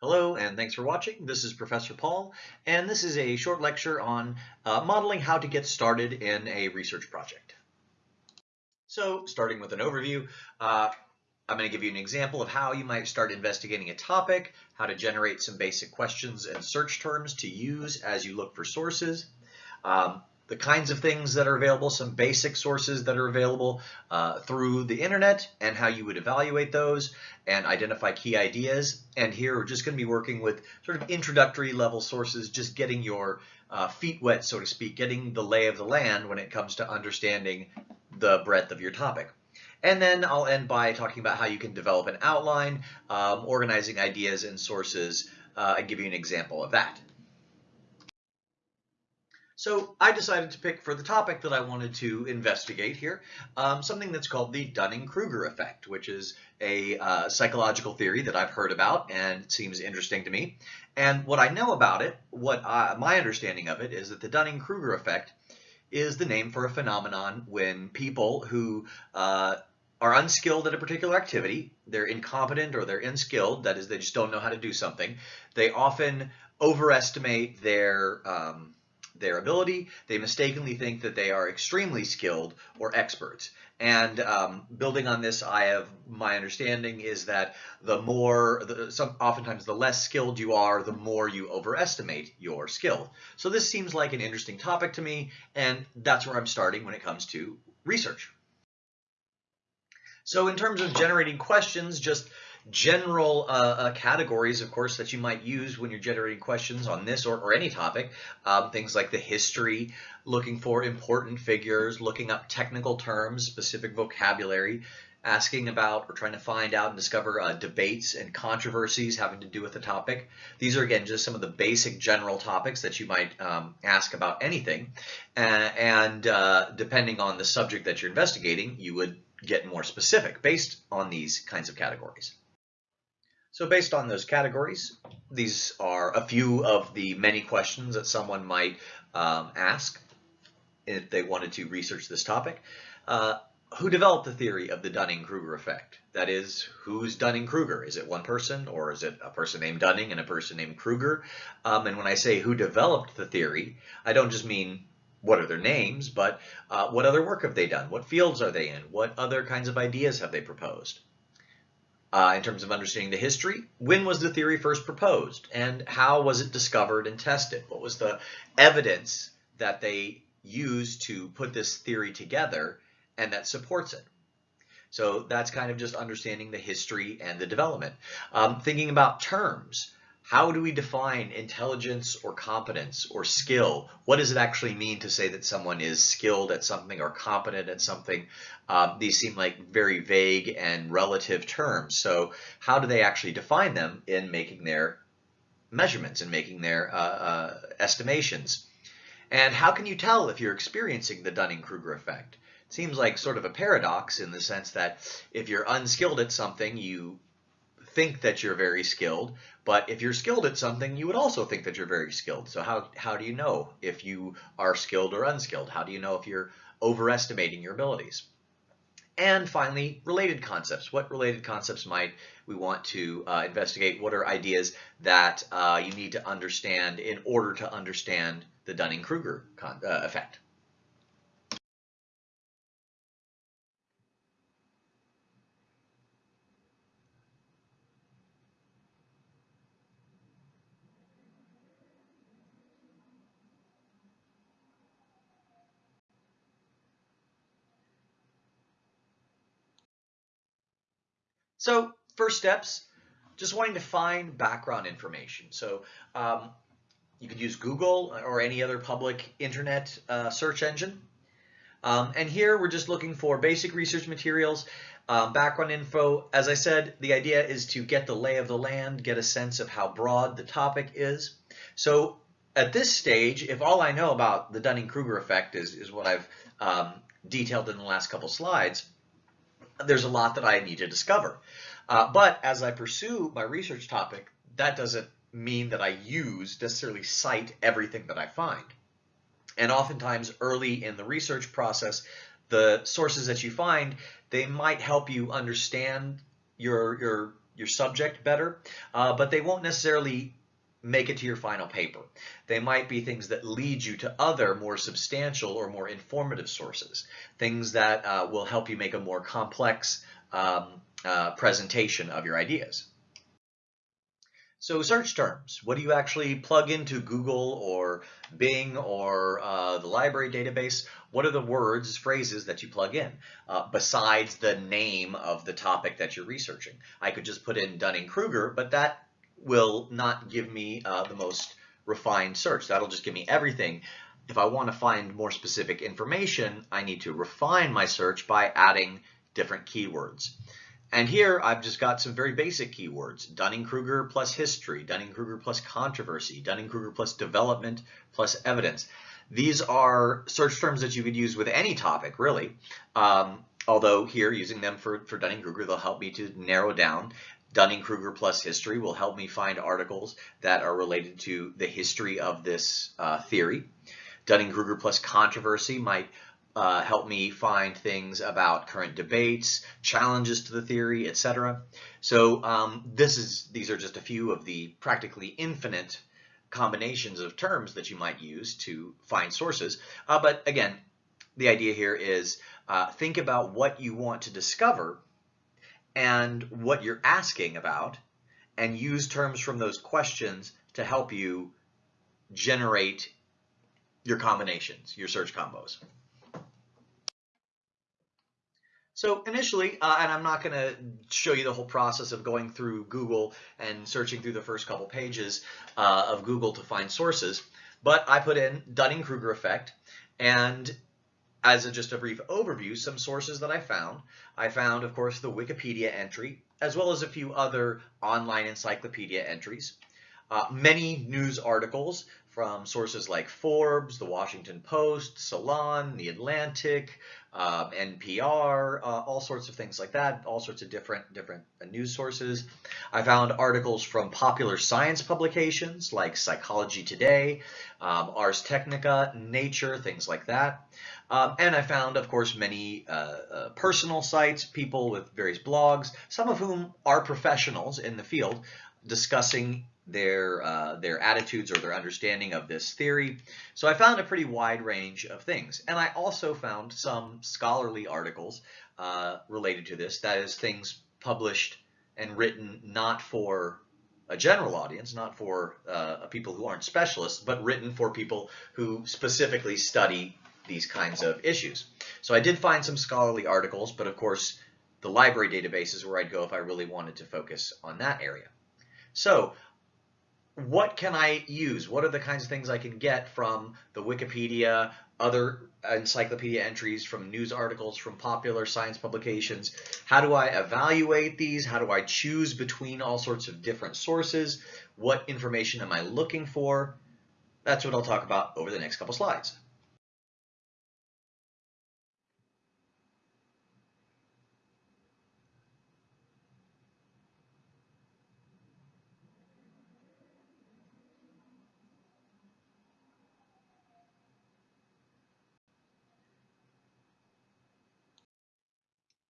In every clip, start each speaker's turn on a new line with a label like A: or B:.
A: Hello and thanks for watching. This is Professor Paul and this is a short lecture on uh, modeling how to get started in a research project. So starting with an overview, uh, I'm going to give you an example of how you might start investigating a topic, how to generate some basic questions and search terms to use as you look for sources. Um, the kinds of things that are available, some basic sources that are available uh, through the internet and how you would evaluate those and identify key ideas. And here we're just going to be working with sort of introductory level sources, just getting your uh, feet wet, so to speak, getting the lay of the land when it comes to understanding the breadth of your topic. And then I'll end by talking about how you can develop an outline, um, organizing ideas and sources, uh, and give you an example of that. So I decided to pick for the topic that I wanted to investigate here um, something that's called the Dunning-Kruger effect, which is a uh, psychological theory that I've heard about and seems interesting to me. And what I know about it, what I, my understanding of it is that the Dunning-Kruger effect is the name for a phenomenon when people who uh, are unskilled at a particular activity, they're incompetent or they're unskilled, that is they just don't know how to do something, they often overestimate their um, their ability. They mistakenly think that they are extremely skilled or experts. And um, building on this, I have my understanding is that the more, the, some, oftentimes the less skilled you are, the more you overestimate your skill. So this seems like an interesting topic to me, and that's where I'm starting when it comes to research. So in terms of generating questions, just general uh, uh, categories, of course, that you might use when you're generating questions on this or, or any topic. Um, things like the history, looking for important figures, looking up technical terms, specific vocabulary, asking about or trying to find out and discover uh, debates and controversies having to do with the topic. These are, again, just some of the basic general topics that you might um, ask about anything. And uh, depending on the subject that you're investigating, you would get more specific based on these kinds of categories. So based on those categories, these are a few of the many questions that someone might um, ask if they wanted to research this topic. Uh, who developed the theory of the Dunning-Kruger effect? That is, who's Dunning-Kruger? Is it one person or is it a person named Dunning and a person named Kruger? Um, and when I say who developed the theory, I don't just mean what are their names, but uh, what other work have they done? What fields are they in? What other kinds of ideas have they proposed? Uh, in terms of understanding the history. When was the theory first proposed and how was it discovered and tested? What was the evidence that they used to put this theory together and that supports it? So that's kind of just understanding the history and the development. Um, thinking about terms. How do we define intelligence or competence or skill? What does it actually mean to say that someone is skilled at something or competent at something? Um, these seem like very vague and relative terms. So how do they actually define them in making their measurements and making their uh, uh, estimations? And how can you tell if you're experiencing the Dunning-Kruger effect? It seems like sort of a paradox in the sense that if you're unskilled at something, you think that you're very skilled, but if you're skilled at something, you would also think that you're very skilled. So how, how do you know if you are skilled or unskilled? How do you know if you're overestimating your abilities? And finally, related concepts. What related concepts might we want to uh, investigate? What are ideas that uh, you need to understand in order to understand the Dunning-Kruger uh, effect? So first steps, just wanting to find background information. So um, you could use Google or any other public internet uh, search engine. Um, and here we're just looking for basic research materials, um, background info. As I said, the idea is to get the lay of the land, get a sense of how broad the topic is. So at this stage, if all I know about the Dunning-Kruger effect is, is what I've um, detailed in the last couple slides, there's a lot that I need to discover. Uh, but as I pursue my research topic, that doesn't mean that I use, necessarily cite everything that I find. And oftentimes early in the research process, the sources that you find, they might help you understand your, your your subject better, uh, but they won't necessarily make it to your final paper. They might be things that lead you to other more substantial or more informative sources, things that uh, will help you make a more complex um, uh, presentation of your ideas. So search terms, what do you actually plug into Google or Bing or uh, the library database? What are the words, phrases that you plug in uh, besides the name of the topic that you're researching? I could just put in Dunning-Kruger, but that will not give me uh, the most refined search. That'll just give me everything. If I want to find more specific information, I need to refine my search by adding different keywords. And here I've just got some very basic keywords, Dunning-Kruger plus history, Dunning-Kruger plus controversy, Dunning-Kruger plus development plus evidence. These are search terms that you could use with any topic, really. Um, although here, using them for, for Dunning-Kruger, they'll help me to narrow down. Dunning-Kruger plus history will help me find articles that are related to the history of this uh, theory. Dunning-Kruger plus controversy might uh, help me find things about current debates, challenges to the theory, etc. So um, this is these are just a few of the practically infinite combinations of terms that you might use to find sources. Uh, but again, the idea here is uh, think about what you want to discover and what you're asking about and use terms from those questions to help you generate your combinations, your search combos. So initially, uh, and I'm not going to show you the whole process of going through Google and searching through the first couple pages uh, of Google to find sources, but I put in Dunning-Kruger effect and as a, just a brief overview, some sources that I found. I found, of course, the Wikipedia entry, as well as a few other online encyclopedia entries. Uh, many news articles from sources like Forbes, The Washington Post, Salon, The Atlantic, uh, NPR, uh, all sorts of things like that, all sorts of different different uh, news sources. I found articles from popular science publications like Psychology Today, um, Ars Technica, Nature, things like that. Um, and I found, of course, many uh, uh, personal sites, people with various blogs, some of whom are professionals in the field discussing their uh, their attitudes or their understanding of this theory. So I found a pretty wide range of things. And I also found some scholarly articles uh, related to this, that is things published and written not for a general audience, not for uh, people who aren't specialists, but written for people who specifically study these kinds of issues. So I did find some scholarly articles, but of course the library database is where I'd go if I really wanted to focus on that area. So what can I use? What are the kinds of things I can get from the Wikipedia, other encyclopedia entries, from news articles, from popular science publications? How do I evaluate these? How do I choose between all sorts of different sources? What information am I looking for? That's what I'll talk about over the next couple slides.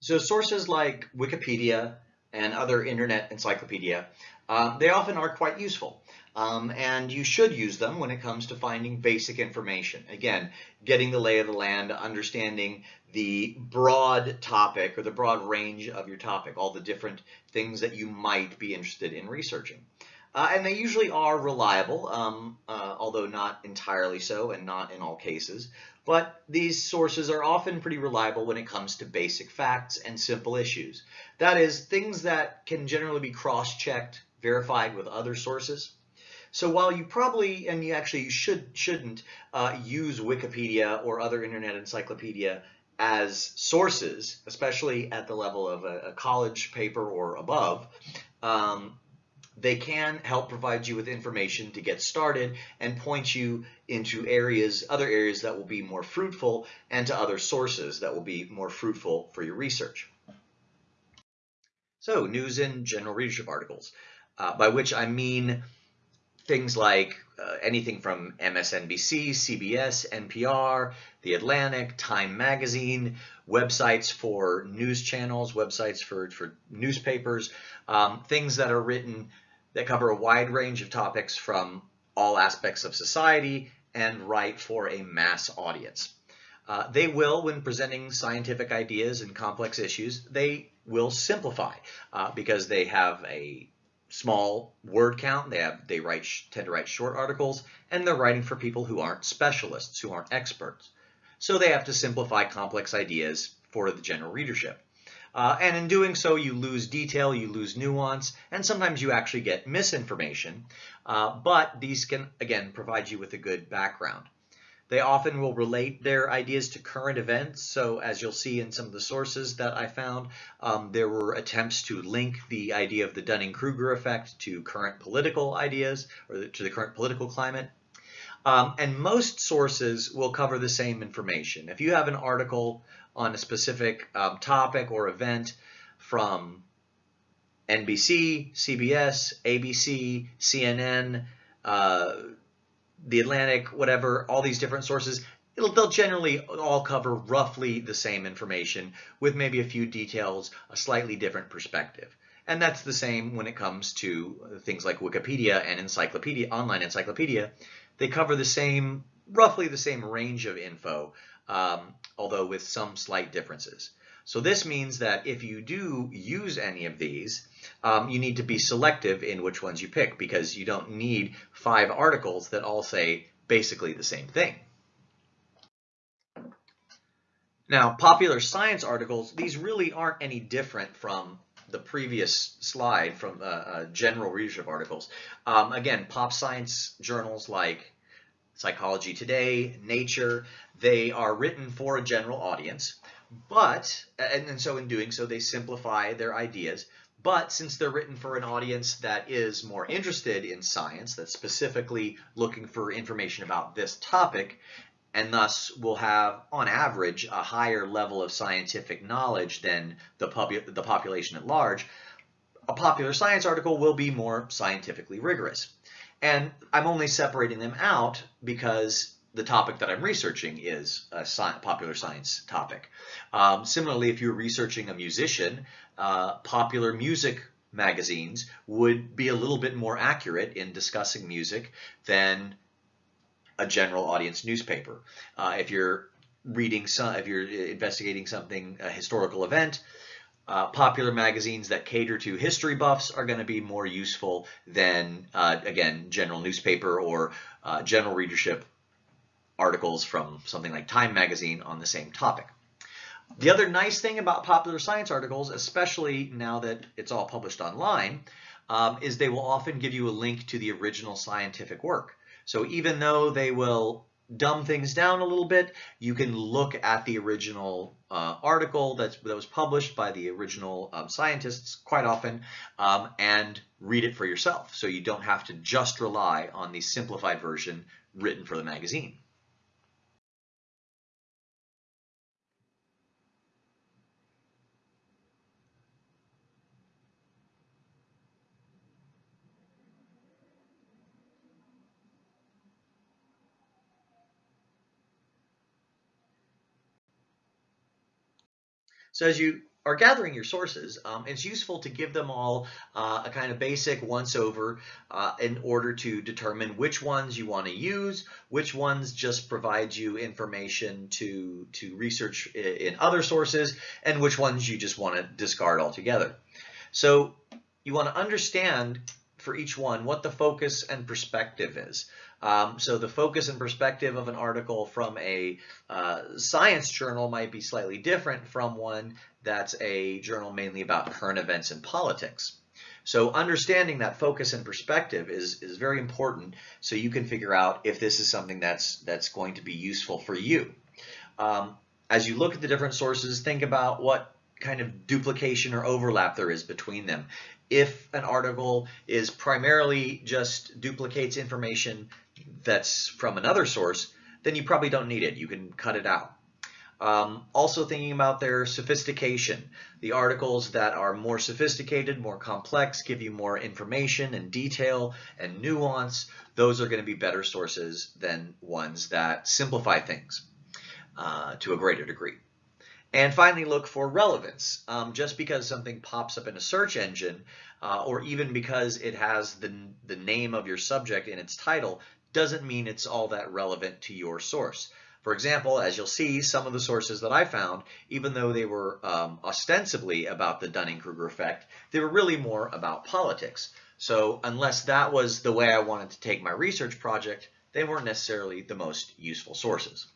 A: So sources like Wikipedia and other internet encyclopedia, uh, they often are quite useful. Um, and you should use them when it comes to finding basic information. Again, getting the lay of the land, understanding the broad topic or the broad range of your topic, all the different things that you might be interested in researching. Uh, and they usually are reliable, um, uh, although not entirely so and not in all cases. But these sources are often pretty reliable when it comes to basic facts and simple issues. That is, things that can generally be cross-checked, verified with other sources. So while you probably, and you actually should, shouldn't uh, use Wikipedia or other internet encyclopedia as sources, especially at the level of a, a college paper or above, um, they can help provide you with information to get started and point you into areas, other areas that will be more fruitful and to other sources that will be more fruitful for your research. So news and general readership articles, uh, by which I mean things like uh, anything from MSNBC, CBS, NPR, The Atlantic, Time Magazine, websites for news channels, websites for, for newspapers, um, things that are written that cover a wide range of topics from all aspects of society and write for a mass audience. Uh, they will, when presenting scientific ideas and complex issues, they will simplify uh, because they have a small word count. They have they write tend to write short articles, and they're writing for people who aren't specialists, who aren't experts. So they have to simplify complex ideas for the general readership. Uh, and in doing so, you lose detail, you lose nuance, and sometimes you actually get misinformation. Uh, but these can, again, provide you with a good background. They often will relate their ideas to current events. So as you'll see in some of the sources that I found, um, there were attempts to link the idea of the Dunning-Kruger effect to current political ideas or to the current political climate. Um, and most sources will cover the same information. If you have an article on a specific um, topic or event from NBC, CBS, ABC, CNN, uh, the Atlantic, whatever, all these different sources, it'll, they'll generally all cover roughly the same information with maybe a few details, a slightly different perspective. And that's the same when it comes to things like Wikipedia and encyclopedia, online encyclopedia. They cover the same, roughly the same range of info, um, although with some slight differences. So this means that if you do use any of these, um, you need to be selective in which ones you pick because you don't need five articles that all say basically the same thing. Now, popular science articles, these really aren't any different from the previous slide from uh, uh, general readership articles. Um, again, pop science journals like Psychology Today, Nature, they are written for a general audience. But, and, and so in doing so, they simplify their ideas. But since they're written for an audience that is more interested in science, that's specifically looking for information about this topic, and thus will have, on average, a higher level of scientific knowledge than the, pub the population at large, a popular science article will be more scientifically rigorous. And I'm only separating them out because the topic that I'm researching is a sci popular science topic. Um, similarly, if you're researching a musician, uh, popular music magazines would be a little bit more accurate in discussing music than a general audience newspaper. Uh, if you're reading some, if you're investigating something, a historical event, uh, popular magazines that cater to history buffs are going to be more useful than, uh, again, general newspaper or uh, general readership articles from something like Time magazine on the same topic. The other nice thing about popular science articles, especially now that it's all published online, um, is they will often give you a link to the original scientific work. So even though they will dumb things down a little bit, you can look at the original uh, article that's, that was published by the original um, scientists quite often um, and read it for yourself. So you don't have to just rely on the simplified version written for the magazine. So as you are gathering your sources, um, it's useful to give them all uh, a kind of basic once over uh, in order to determine which ones you want to use, which ones just provide you information to, to research in other sources, and which ones you just want to discard altogether. So you want to understand for each one what the focus and perspective is. Um, so the focus and perspective of an article from a uh, science journal might be slightly different from one that's a journal mainly about current events and politics. So understanding that focus and perspective is, is very important so you can figure out if this is something that's, that's going to be useful for you. Um, as you look at the different sources, think about what kind of duplication or overlap there is between them. If an article is primarily just duplicates information that's from another source, then you probably don't need it. You can cut it out. Um, also thinking about their sophistication. The articles that are more sophisticated, more complex, give you more information and detail and nuance. Those are going to be better sources than ones that simplify things uh, to a greater degree. And finally, look for relevance. Um, just because something pops up in a search engine, uh, or even because it has the, the name of your subject in its title, doesn't mean it's all that relevant to your source. For example, as you'll see, some of the sources that I found, even though they were um, ostensibly about the Dunning-Kruger effect, they were really more about politics. So unless that was the way I wanted to take my research project, they weren't necessarily the most useful sources.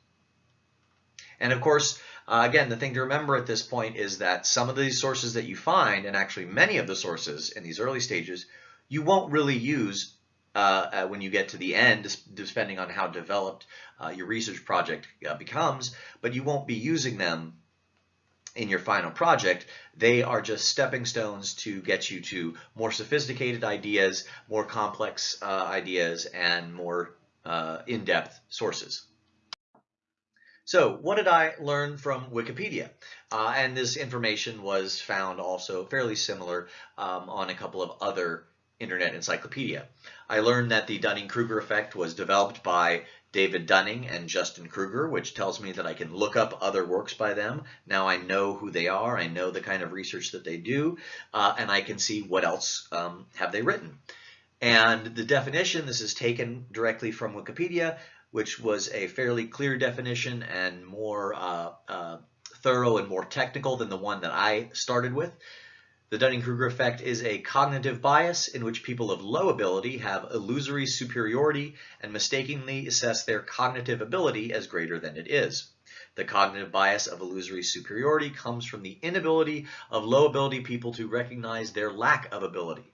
A: And of course, uh, again, the thing to remember at this point is that some of these sources that you find, and actually many of the sources in these early stages, you won't really use uh, uh, when you get to the end, depending on how developed uh, your research project uh, becomes, but you won't be using them in your final project. They are just stepping stones to get you to more sophisticated ideas, more complex uh, ideas, and more uh, in-depth sources. So what did I learn from Wikipedia? and this information was found also fairly similar um, on a couple of other Internet Encyclopedia. I learned that the Dunning-Kruger effect was developed by David Dunning and Justin Kruger, which tells me that I can look up other works by them. Now I know who they are, I know the kind of research that they do, uh, and I can see what else um, have they written. And the definition, this is taken directly from Wikipedia, which was a fairly clear definition and more uh, uh, thorough and more technical than the one that I started with. The Dunning-Kruger effect is a cognitive bias in which people of low ability have illusory superiority and mistakenly assess their cognitive ability as greater than it is. The cognitive bias of illusory superiority comes from the inability of low ability people to recognize their lack of ability.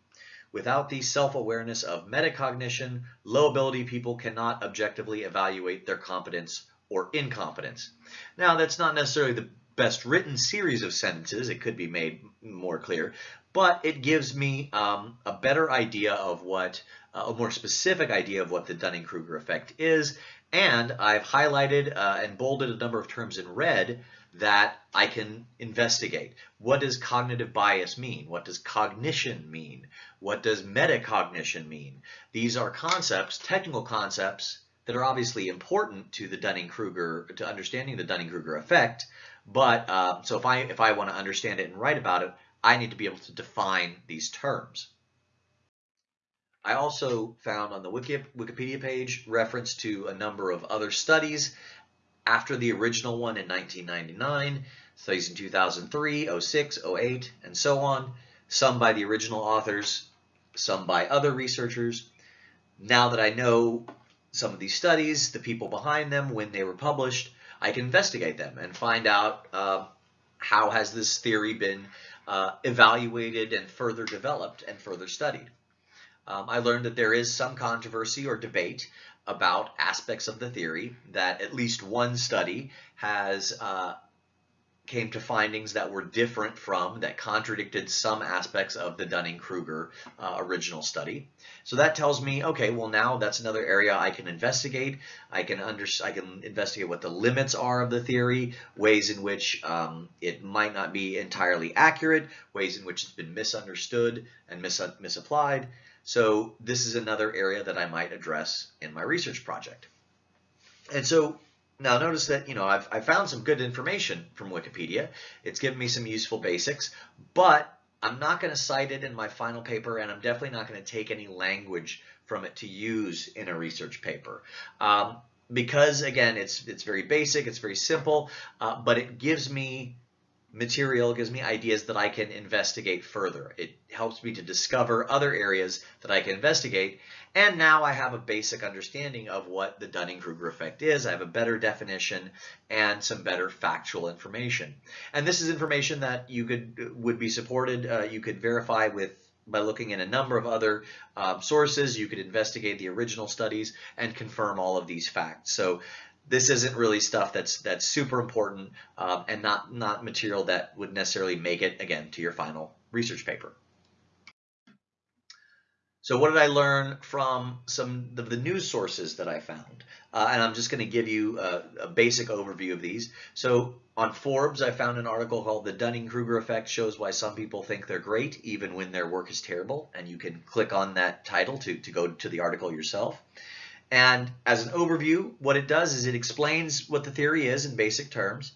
A: Without the self-awareness of metacognition, low ability people cannot objectively evaluate their competence or incompetence. Now, that's not necessarily the best written series of sentences. It could be made more clear, but it gives me um, a better idea of what, uh, a more specific idea of what the Dunning-Kruger effect is. And I've highlighted uh, and bolded a number of terms in red that I can investigate. What does cognitive bias mean? What does cognition mean? What does metacognition mean? These are concepts, technical concepts, that are obviously important to the Dunning-Kruger, to understanding the Dunning-Kruger effect, but uh, so if I if I want to understand it and write about it, I need to be able to define these terms. I also found on the Wikipedia page reference to a number of other studies after the original one in 1999, studies in 2003, 06, 08, and so on, some by the original authors, some by other researchers. Now that I know some of these studies, the people behind them, when they were published, I can investigate them and find out uh, how has this theory been uh, evaluated and further developed and further studied. Um, I learned that there is some controversy or debate about aspects of the theory that at least one study has uh, came to findings that were different from, that contradicted some aspects of the Dunning-Kruger uh, original study. So that tells me, okay, well now that's another area I can investigate. I can under, I can investigate what the limits are of the theory, ways in which um, it might not be entirely accurate, ways in which it's been misunderstood and mis misapplied. So this is another area that I might address in my research project. And so now notice that, you know, I've, I found some good information from Wikipedia. It's given me some useful basics, but I'm not going to cite it in my final paper, and I'm definitely not going to take any language from it to use in a research paper. Um, because again, it's, it's very basic, it's very simple, uh, but it gives me material gives me ideas that I can investigate further. It helps me to discover other areas that I can investigate. And now I have a basic understanding of what the Dunning-Kruger effect is. I have a better definition and some better factual information. And this is information that you could would be supported. Uh, you could verify with by looking at a number of other um, sources. You could investigate the original studies and confirm all of these facts. So this isn't really stuff that's that's super important um, and not not material that would necessarily make it again to your final research paper. So what did I learn from some of the news sources that I found? Uh, and I'm just going to give you a, a, basic overview of these. So on Forbes, I found an article called The Dunning-Kruger Effect Shows Why Some People Think They're Great Even When Their Work is Terrible. And you can click on that title to, to go to the article yourself. And as an overview, what it does is it explains what the theory is in basic terms.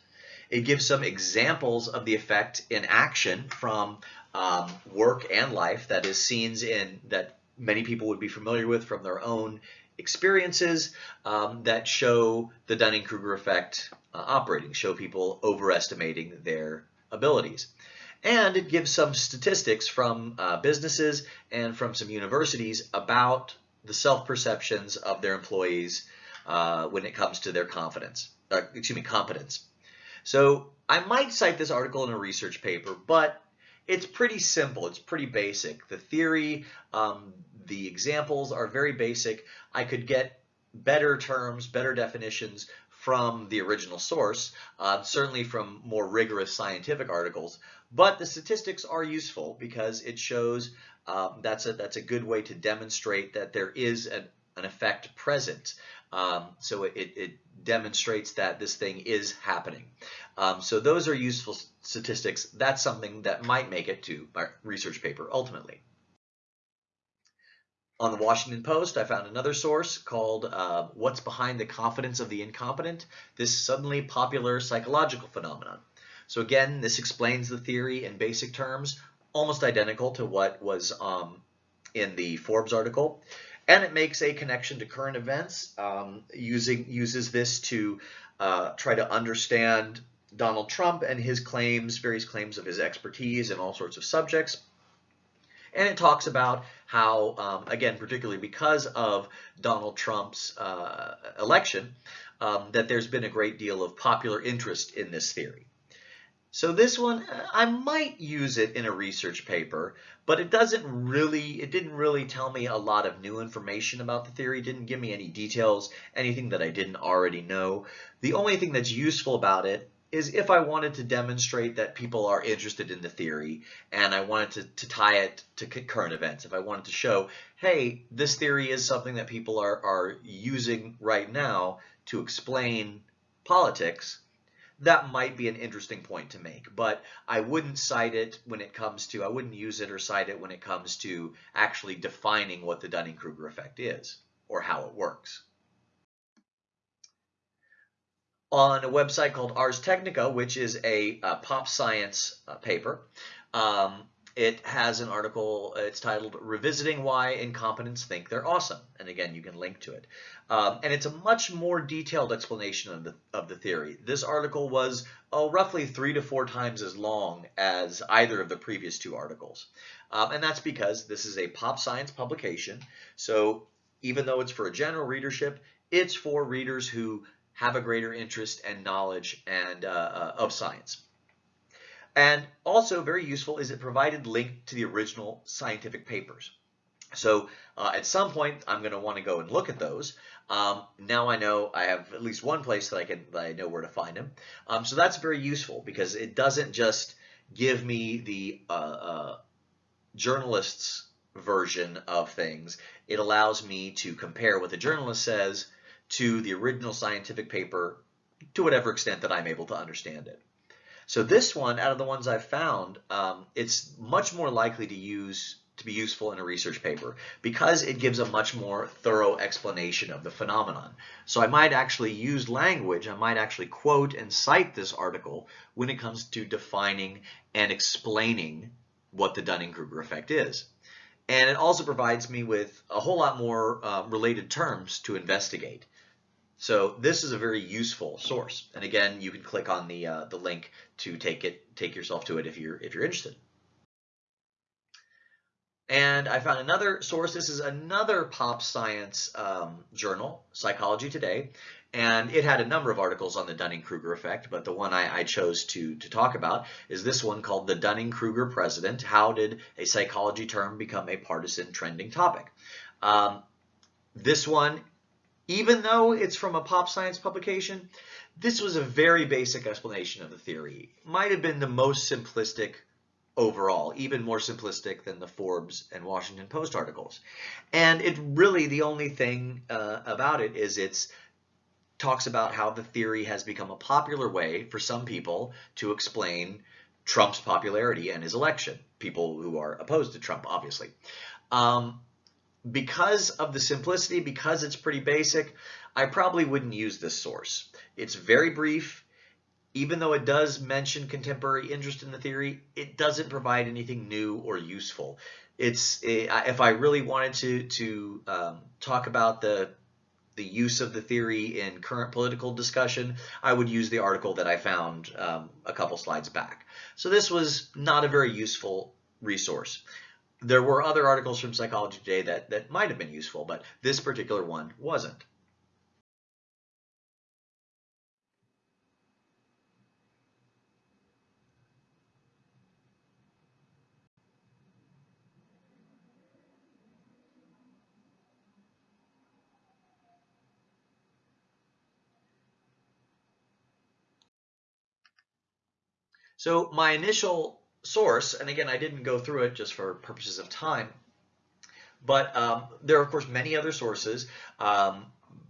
A: It gives some examples of the effect in action from um, work and life, that is scenes in that many people would be familiar with from their own experiences um, that show the Dunning-Kruger effect uh, operating, show people overestimating their abilities. And it gives some statistics from uh, businesses and from some universities about the self-perceptions of their employees uh, when it comes to their confidence, uh, excuse me, competence. So I might cite this article in a research paper, but it's pretty simple. It's pretty basic. The theory, um, the examples are very basic. I could get better terms, better definitions from the original source, uh, certainly from more rigorous scientific articles, but the statistics are useful because it shows um, that's, a, that's a good way to demonstrate that there is an, an effect present. Um, so it, it, demonstrates that this thing is happening. Um, so those are useful statistics. That's something that might make it to my research paper ultimately. On the Washington Post, I found another source called uh, What's Behind the Confidence of the Incompetent? This suddenly popular psychological phenomenon. So again, this explains the theory in basic terms, almost identical to what was um, in the Forbes article and it makes a connection to current events um, using uses this to uh, try to understand Donald Trump and his claims, various claims of his expertise in all sorts of subjects. And it talks about how, um, again, particularly because of Donald Trump's uh, election, um, that there's been a great deal of popular interest in this theory. So this one, uh, I might use it in a research paper, but it doesn't really, it didn't really tell me a lot of new information about the theory, didn't give me any details, anything that I didn't already know. The only thing that's useful about it is if I wanted to demonstrate that people are interested in the theory and I wanted to, to tie it to current events, if I wanted to show, hey, this theory is something that people are, are using right now to explain politics, that might be an interesting point to make, but I wouldn't cite it when it comes to, I wouldn't use it or cite it when it comes to actually defining what the Dunning-Kruger effect is or how it works. On a website called Ars Technica, which is a, a pop science uh, paper, um, it has an article, it's titled Revisiting Why Incompetents Think They're Awesome. And again, you can link to it. Um, and it's a much more detailed explanation of the, of the theory. This article was oh, roughly three to four times as long as either of the previous two articles. Um, and that's because this is a pop science publication. So even though it's for a general readership, it's for readers who have a greater interest and knowledge and uh, uh, of science. And also very useful is it provided link to the original scientific papers. So uh, at some point, I'm going to want to go and look at those. Um, now I know I have at least one place that I can that I know where to find them. Um, so that's very useful because it doesn't just give me the uh, uh, journalist's version of things. It allows me to compare what the journalist says to the original scientific paper to whatever extent that I'm able to understand it. So this one, out of the ones I've found, um, it's much more likely to use to be useful in a research paper because it gives a much more thorough explanation of the phenomenon. So I might actually use language, I might actually quote and cite this article when it comes to defining and explaining what the Dunning-Kruger effect is. And it also provides me with a whole lot more uh, related terms to investigate. So this is a very useful source. And again, you can click on the uh, the link to take it take yourself to it if you're if you're interested. And I found another source. This is another pop science um, journal, Psychology Today, and it had a number of articles on the Dunning-Kruger effect, but the one I, I, chose to, to talk about is this one called The Dunning-Kruger President, How Did a Psychology Term Become a Partisan Trending Topic? Um, this one even though it's from a pop science publication, this was a very basic explanation of the theory. Might have been the most simplistic overall, even more simplistic than the Forbes and Washington Post articles. And it really, the only thing uh, about it is it's talks about how the theory has become a popular way for some people to explain Trump's popularity and his election. People who are opposed to Trump, obviously. Um, because of the simplicity, because it's pretty basic, I probably wouldn't use this source. It's very brief. Even though it does mention contemporary interest in the theory, it doesn't provide anything new or useful. It's if I really wanted to to um, talk about the the use of the theory in current political discussion, I would use the article that I found um, a couple slides back. So this was not a very useful resource. There were other articles from Psychology Today that, that might have been useful, but this particular one wasn't. So my initial source, and again, I didn't go through it just for purposes of time, but um, there are, of course, many other sources, um,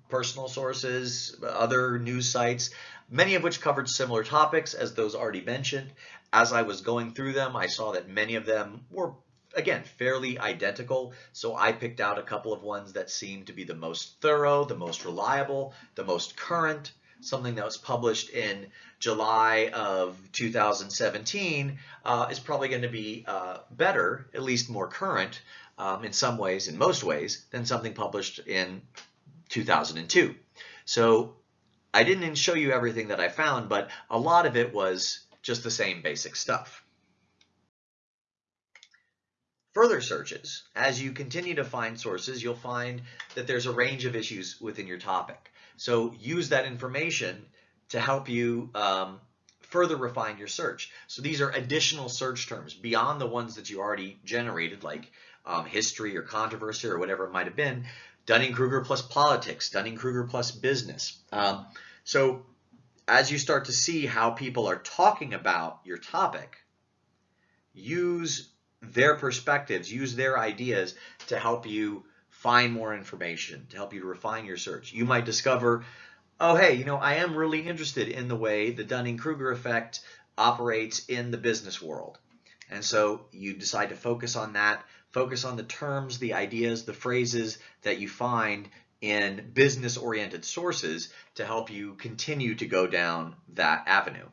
A: personal sources, other news sites, many of which covered similar topics as those already mentioned. As I was going through them, I saw that many of them were, again, fairly identical. So I picked out a couple of ones that seemed to be the most thorough, the most reliable, the most current, something that was published in July of 2017 uh, is probably going to be uh, better, at least more current um, in some ways, in most ways, than something published in 2002. So I didn't show you everything that I found, but a lot of it was just the same basic stuff. Further searches, as you continue to find sources, you'll find that there's a range of issues within your topic. So use that information to help you um, further refine your search. So these are additional search terms beyond the ones that you already generated, like um, history or controversy or whatever it might have been. Dunning-Kruger plus politics, Dunning-Kruger plus business. Um, so as you start to see how people are talking about your topic, use their perspectives, use their ideas to help you find more information, to help you refine your search. You might discover, oh, hey, you know, I am really interested in the way the Dunning-Kruger effect operates in the business world. And so you decide to focus on that, focus on the terms, the ideas, the phrases that you find in business-oriented sources to help you continue to go down that avenue.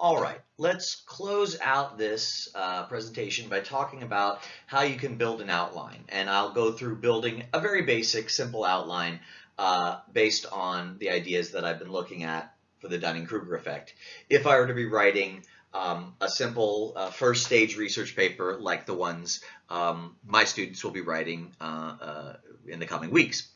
A: All right, let's close out this uh, presentation by talking about how you can build an outline. And I'll go through building a very basic, simple outline uh, based on the ideas that I've been looking at for the Dunning-Kruger effect. If I were to be writing um, a simple uh, first stage research paper like the ones um, my students will be writing uh, uh, in the coming weeks.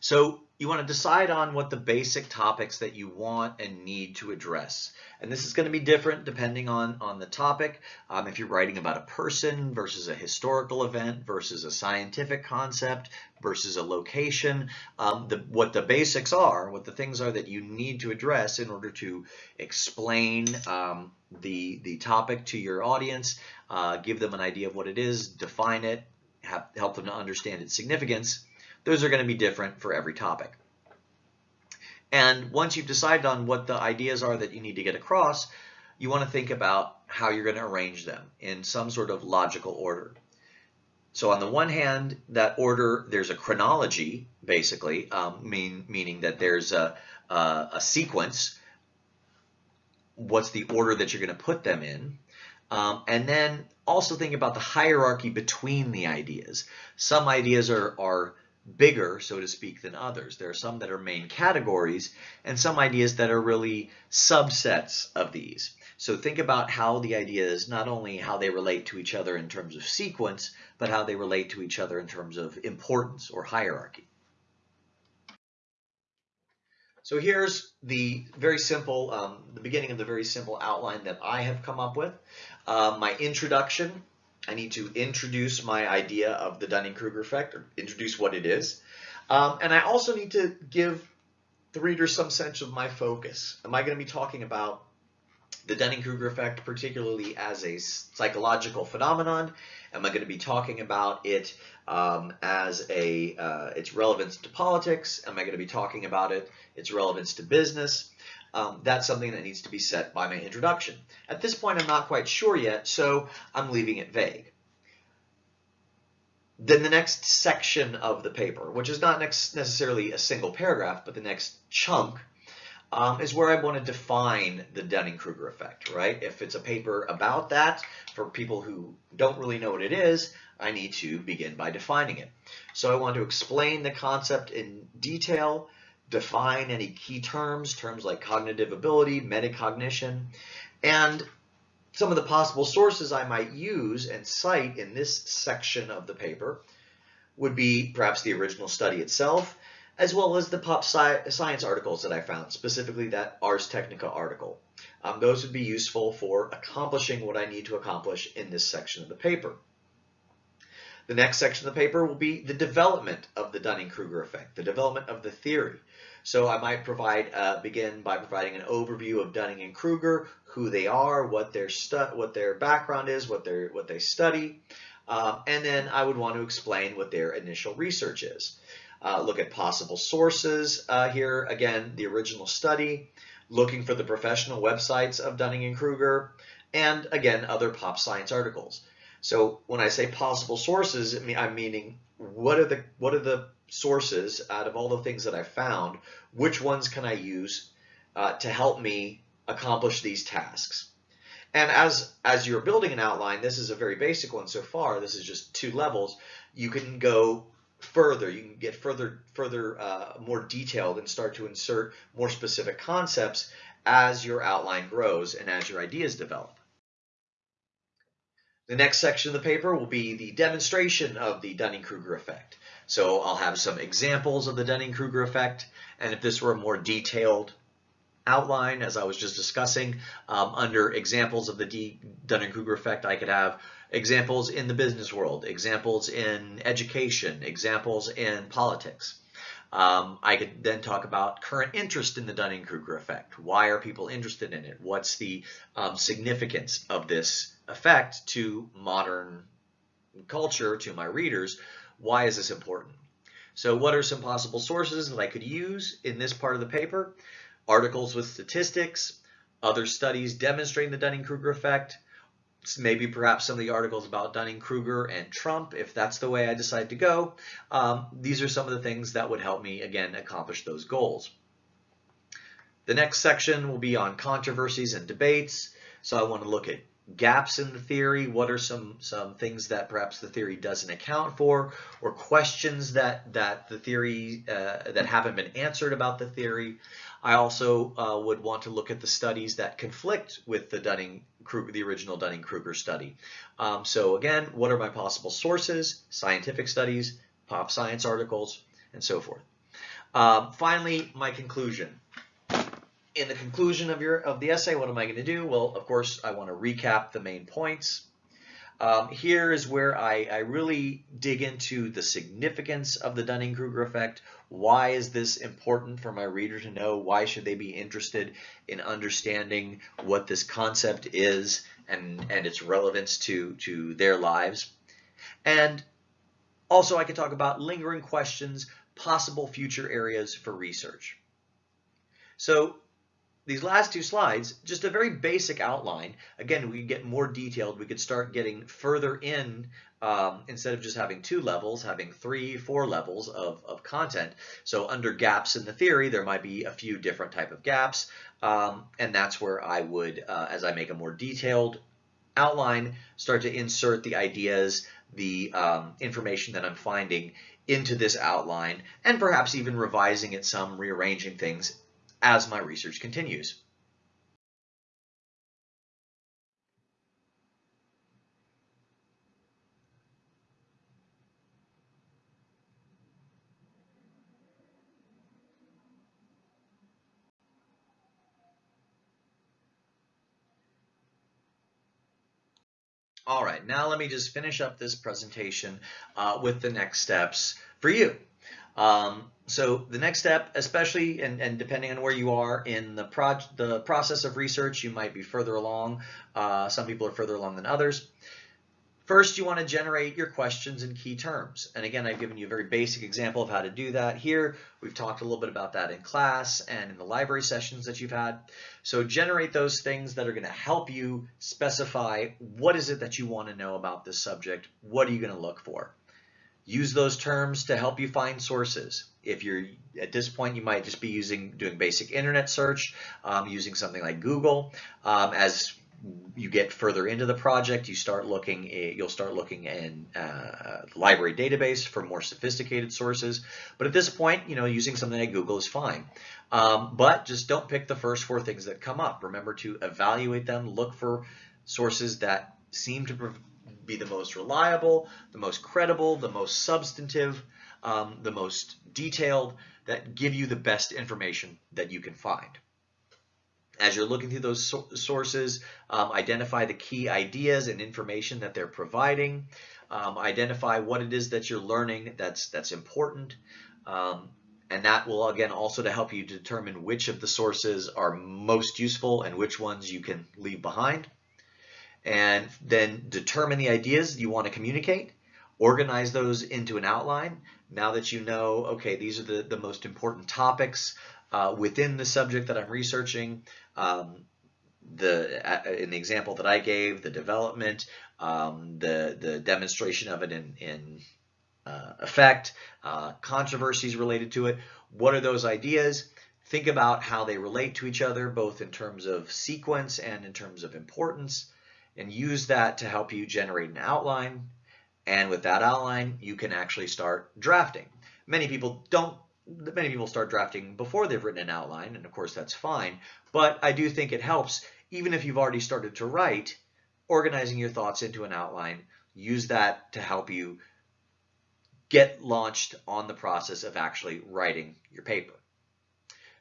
A: So you want to decide on what the basic topics that you want and need to address. And this is going to be different depending on, on the topic. Um, if you're writing about a person versus a historical event versus a scientific concept versus a location, um, the, what the basics are, what the things are that you need to address in order to explain um, the, the topic to your audience, uh, give them an idea of what it is, define it, have, help them to understand its significance, those are going to be different for every topic. And once you've decided on what the ideas are that you need to get across, you want to think about how you're going to arrange them in some sort of logical order. So on the one hand, that order, there's a chronology, basically, um, mean, meaning that there's a, a, a, sequence. What's the order that you're going to put them in? Um, and then also think about the hierarchy between the ideas. Some ideas are, are bigger, so to speak, than others. There are some that are main categories and some ideas that are really subsets of these. So think about how the ideas, not only how they relate to each other in terms of sequence, but how they relate to each other in terms of importance or hierarchy. So here's the very simple, um, the beginning of the very simple outline that I have come up with. Uh, my introduction, I need to introduce my idea of the Dunning-Kruger effect, or introduce what it is. Um, and I also need to give the reader some sense of my focus. Am I going to be talking about the Dunning-Kruger effect, particularly as a psychological phenomenon? Am I going to be talking about it um, as a uh, its relevance to politics? Am I going to be talking about it its relevance to business? Um, that's something that needs to be set by my introduction. At this point, I'm not quite sure yet, so I'm leaving it vague. Then the next section of the paper, which is not necessarily a single paragraph, but the next chunk, um, is where I want to define the Dunning-Kruger effect, right? If it's a paper about that, for people who don't really know what it is, I need to begin by defining it. So I want to explain the concept in detail, define any key terms, terms like cognitive ability, metacognition, and some of the possible sources I might use and cite in this section of the paper would be perhaps the original study itself, as well as the pop sci science articles that I found, specifically that Ars Technica article. Um, those would be useful for accomplishing what I need to accomplish in this section of the paper. The next section of the paper will be the development of the Dunning-Kruger effect, the development of the theory. So I might provide uh, begin by providing an overview of Dunning and Kruger, who they are, what their what their background is, what they what they study, um, and then I would want to explain what their initial research is. Uh, look at possible sources uh, here. Again, the original study, looking for the professional websites of Dunning and Kruger, and again, other pop science articles. So when I say possible sources, I'm meaning what are the what are the sources out of all the things that I found, which ones can I use uh, to help me accomplish these tasks? And as, as you're building an outline, this is a very basic one so far. This is just two levels. You can go further. You can get further, further, uh, more detailed and start to insert more specific concepts as your outline grows and as your ideas develop. The next section of the paper will be the demonstration of the Dunning-Kruger effect. So I'll have some examples of the Dunning-Kruger effect, and if this were a more detailed outline, as I was just discussing, um, under examples of the Dunning-Kruger effect, I could have examples in the business world, examples in education, examples in politics. Um, I could then talk about current interest in the Dunning-Kruger effect. Why are people interested in it? What's the um, significance of this effect to modern culture, to my readers? Why is this important? So what are some possible sources that I could use in this part of the paper? Articles with statistics, other studies demonstrating the Dunning-Kruger effect, maybe perhaps some of the articles about Dunning-Kruger and Trump, if that's the way I decide to go. Um, these are some of the things that would help me, again, accomplish those goals. The next section will be on controversies and debates. So I want to look at gaps in the theory, what are some, some things that perhaps the theory doesn't account for, or questions that, that the theory, uh, that haven't been answered about the theory. I also uh, would want to look at the studies that conflict with the Dunning the original Dunning-Kruger study. Um, so again, what are my possible sources? Scientific studies, pop science articles, and so forth. Um, finally, my conclusion. In the conclusion of your of the essay, what am I going to do? Well, of course, I want to recap the main points. Um, here is where I, I, really dig into the significance of the Dunning-Kruger effect. Why is this important for my reader to know? Why should they be interested in understanding what this concept is and, and its relevance to, to their lives? And also I could talk about lingering questions, possible future areas for research. So these last two slides, just a very basic outline. Again, we get more detailed. We could start getting further in um, instead of just having two levels, having three, four levels of, of content. So under gaps in the theory, there might be a few different type of gaps. Um, and that's where I would, uh, as I make a more detailed outline, start to insert the ideas, the um, information that I'm finding into this outline, and perhaps even revising it some, rearranging things as my research continues. All right, now let me just finish up this presentation uh, with the next steps for you. Um, so the next step, especially and, and, depending on where you are in the, pro the process of research, you might be further along. Uh, some people are further along than others. First, you want to generate your questions in key terms. And again, I've given you a very basic example of how to do that here. We've talked a little bit about that in class and in the library sessions that you've had. So generate those things that are going to help you specify what is it that you want to know about this subject. What are you going to look for? Use those terms to help you find sources. If you're at this point, you might just be using doing basic internet search, um, using something like Google um, as you get further into the project, you start looking, eh, you'll start looking in uh, library database for more sophisticated sources. But at this point, you know, using something like Google is fine. Um, but just don't pick the first four things that come up. Remember to evaluate them, look for sources that seem to be the most reliable, the most credible, the most substantive, um, the most detailed, that give you the best information that you can find. As you're looking through those so sources, um, identify the key ideas and information that they're providing. Um, identify what it is that you're learning that's that's important. Um, and that will again also to help you determine which of the sources are most useful and which ones you can leave behind. And then determine the ideas you want to communicate. Organize those into an outline. Now that you know, okay, these are the, the most important topics uh, within the subject that I'm researching, um, the in the example that I gave, the development, um, the the demonstration of it in in uh, effect, uh, controversies related to it. What are those ideas? Think about how they relate to each other, both in terms of sequence and in terms of importance, and use that to help you generate an outline. And with that outline, you can actually start drafting. Many people don't many people start drafting before they've written an outline, and of course that's fine, but I do think it helps, even if you've already started to write, organizing your thoughts into an outline, use that to help you get launched on the process of actually writing your paper.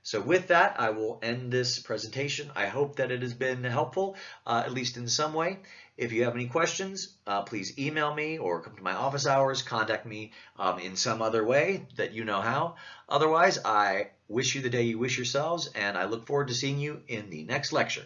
A: So with that, I will end this presentation. I hope that it has been helpful, uh, at least in some way. If you have any questions, uh, please email me or come to my office hours, contact me um, in some other way that you know how. Otherwise, I wish you the day you wish yourselves, and I look forward to seeing you in the next lecture.